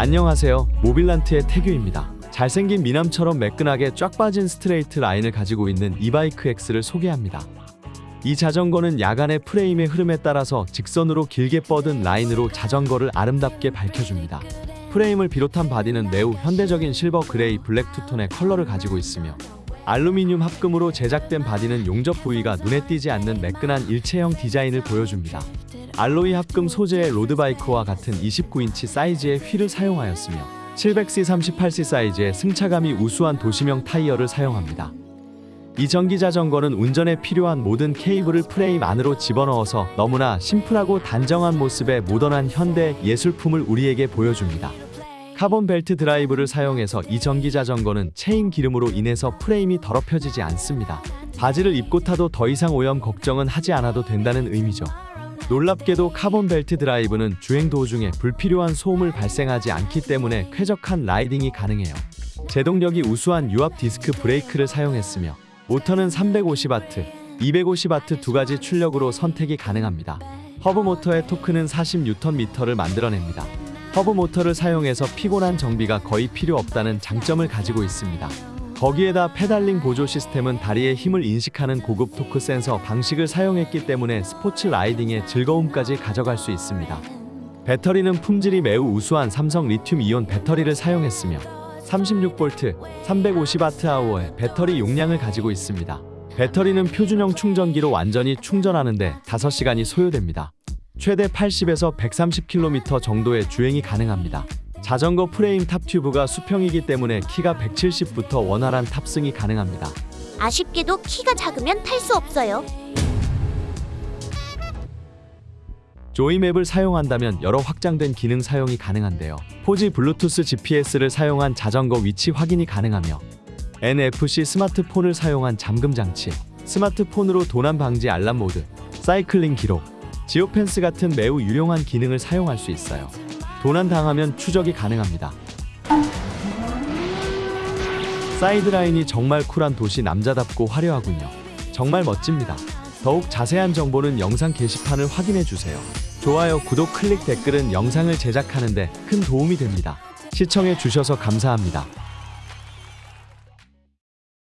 안녕하세요. 모빌란트의 태규입니다. 잘생긴 미남처럼 매끈하게 쫙 빠진 스트레이트 라인을 가지고 있는 E-bike X를 소개합니다. 이 자전거는 야간의 프레임의 흐름에 따라서 직선으로 길게 뻗은 라인으로 자전거를 아름답게 밝혀줍니다. 프레임을 비롯한 바디는 매우 현대적인 실버 그레이 블랙 two-tone의 컬러를 가지고 있으며 알루미늄 합금으로 제작된 바디는 용접 부위가 눈에 띄지 않는 매끈한 일체형 디자인을 보여줍니다. alloy 합금 소재의 로드바이크와 같은 29인치 사이즈의 휠을 사용하였으며 700C 38C 사이즈의 승차감이 우수한 도심형 타이어를 사용합니다. 이 전기 자전거는 운전에 필요한 모든 케이블을 프레임 안으로 집어넣어서 너무나 심플하고 단정한 모습의 모던한 현대 예술품을 우리에게 보여줍니다. 카본 벨트 드라이브를 사용해서 이 전기 자전거는 체인 기름으로 인해서 프레임이 더럽혀지지 않습니다. 바지를 입고 타도 더 이상 오염 걱정은 하지 않아도 된다는 의미죠. 놀랍게도 카본 벨트 드라이브는 주행 도중에 불필요한 소음을 발생하지 않기 때문에 쾌적한 라이딩이 가능해요. 제동력이 우수한 유압 디스크 브레이크를 사용했으며 모터는 350W, 250W 두 가지 출력으로 선택이 가능합니다. 허브 모터의 토크는 40Nm를 만들어냅니다. 허브 모터를 사용해서 피곤한 정비가 거의 필요 없다는 장점을 가지고 있습니다. 거기에다 페달링 보조 시스템은 다리의 힘을 인식하는 고급 토크 센서 방식을 사용했기 때문에 스포츠 라이딩의 즐거움까지 가져갈 수 있습니다. 배터리는 품질이 매우 우수한 삼성 리튬 이온 배터리를 사용했으며 36V, 350Wh의 배터리 용량을 가지고 있습니다. 배터리는 표준형 충전기로 완전히 충전하는데 5시간이 소요됩니다. 최대 80에서 130km 정도의 주행이 가능합니다. 자전거 프레임 top tube가 수평이기 때문에 키가 170부터 원활한 탑승이 가능합니다. 아쉽게도 키가 작으면 탈 수 없어요. 조이맵을 사용한다면 여러 확장된 기능 사용이 가능한데요. 4G 블루투스 GPS를 사용한 자전거 위치 확인이 가능하며 NFC 스마트폰을 사용한 잠금 장치, 스마트폰으로 도난 방지 알람 모드, 사이클링 기록, geofence 같은 매우 유용한 기능을 사용할 수 있어요. 도난 당하면 추적이 가능합니다. 사이드라인이 정말 쿨한 도시 남자답고 화려하군요. 정말 멋집니다. 더욱 자세한 정보는 영상 게시판을 확인해 주세요. 좋아요, 구독, 클릭, 댓글은 영상을 제작하는 데 큰 도움이 됩니다. 시청해 주셔서 감사합니다.